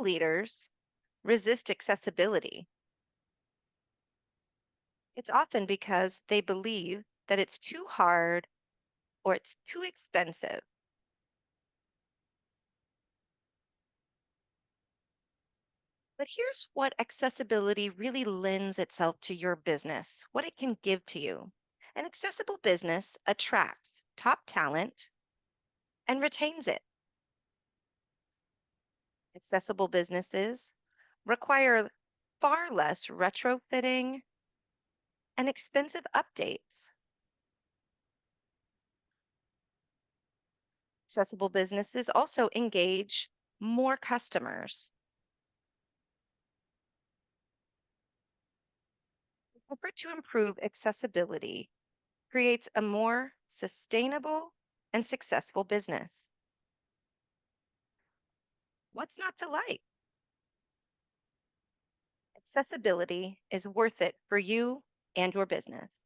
leaders resist accessibility, it's often because they believe that it's too hard or it's too expensive. But here's what accessibility really lends itself to your business, what it can give to you. An accessible business attracts top talent and retains it. Accessible businesses require far less retrofitting and expensive updates. Accessible businesses also engage more customers. The effort to improve accessibility creates a more sustainable and successful business. What's not to like? Accessibility is worth it for you and your business.